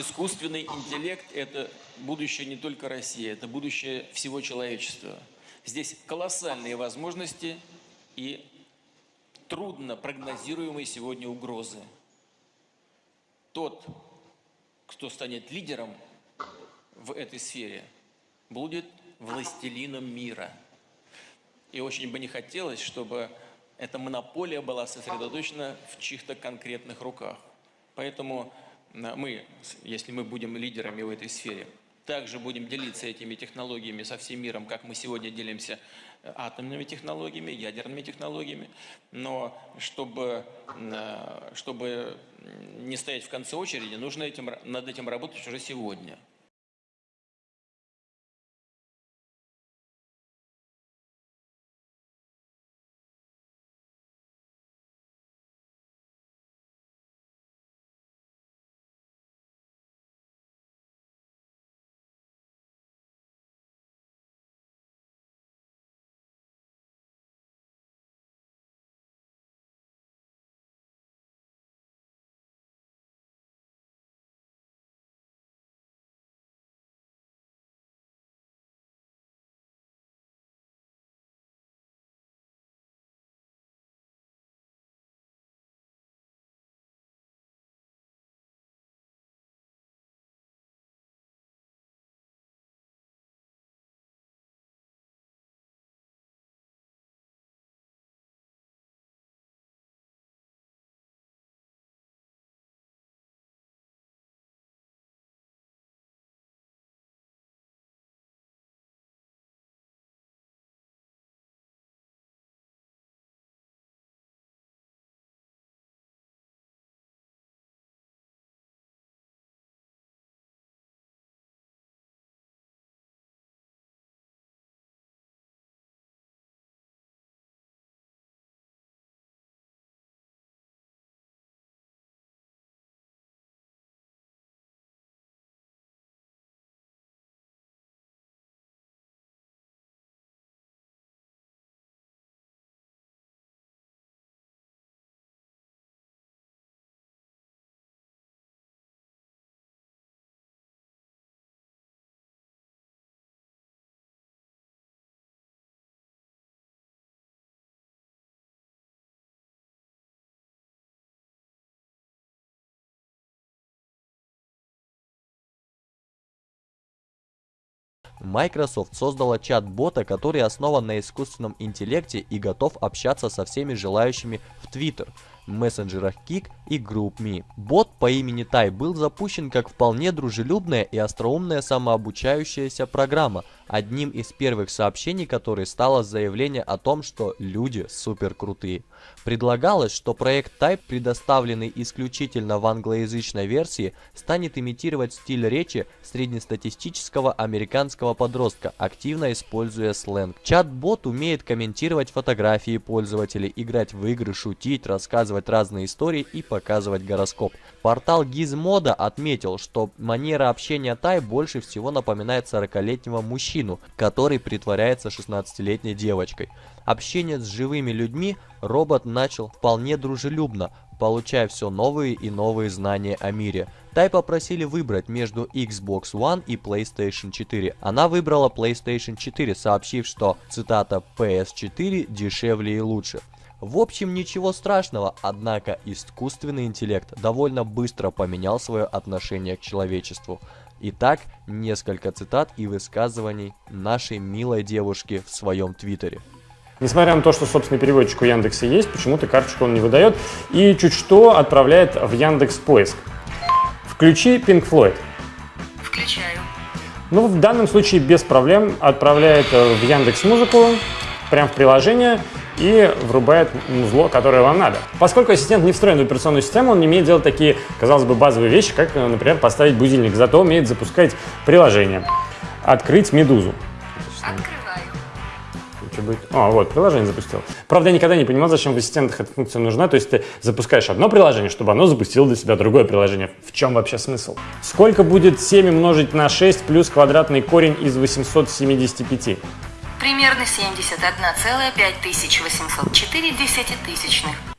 искусственный интеллект – это будущее не только России, это будущее всего человечества. Здесь колоссальные возможности и трудно прогнозируемые сегодня угрозы. Тот, кто станет лидером в этой сфере, будет властелином мира. И очень бы не хотелось, чтобы эта монополия была сосредоточена в чьих-то конкретных руках. Поэтому мы, если мы будем лидерами в этой сфере, также будем делиться этими технологиями со всем миром, как мы сегодня делимся э, атомными технологиями, ядерными технологиями. Но чтобы, э, чтобы не стоять в конце очереди, нужно этим, над этим работать уже сегодня. Microsoft создала чат-бота, который основан на искусственном интеллекте и готов общаться со всеми желающими в Twitter мессенджерах Kik и GroupMe. Бот по имени Тай был запущен как вполне дружелюбная и остроумная самообучающаяся программа, одним из первых сообщений которой стало заявление о том, что люди супер крутые. Предлагалось, что проект Type, предоставленный исключительно в англоязычной версии, станет имитировать стиль речи среднестатистического американского подростка, активно используя сленг. Чат-бот умеет комментировать фотографии пользователей, играть в игры, шутить, рассказывать разные истории и показывать гороскоп. Портал Gizmodo отметил, что манера общения Тай больше всего напоминает 40-летнего мужчину, который притворяется 16-летней девочкой. Общение с живыми людьми робот начал вполне дружелюбно, получая все новые и новые знания о мире. Тай попросили выбрать между Xbox One и PlayStation 4. Она выбрала PlayStation 4, сообщив, что, цитата, PS4 дешевле и лучше. В общем, ничего страшного, однако искусственный интеллект довольно быстро поменял свое отношение к человечеству. Итак, несколько цитат и высказываний нашей милой девушки в своем твиттере. Несмотря на то, что собственный переводчик у Яндекса есть, почему-то карточку он не выдает и чуть что отправляет в Яндекс Поиск. Включи Pink Floyd. Включаю. Ну, в данном случае без проблем отправляет э, в Яндекс Музыку, прям в приложение, и врубает музло, которое вам надо. Поскольку ассистент не встроен в операционную систему, он не умеет делать такие, казалось бы, базовые вещи, как, например, поставить будильник, зато умеет запускать приложение. Открыть «Медузу». Открываю. Что будет? А, вот, приложение запустил. Правда, я никогда не понимал, зачем в ассистентах эта функция нужна. То есть ты запускаешь одно приложение, чтобы оно запустило для себя другое приложение. В чем вообще смысл? Сколько будет 7 умножить на 6 плюс квадратный корень из 875? Примерно 71,5804 десятитысячных.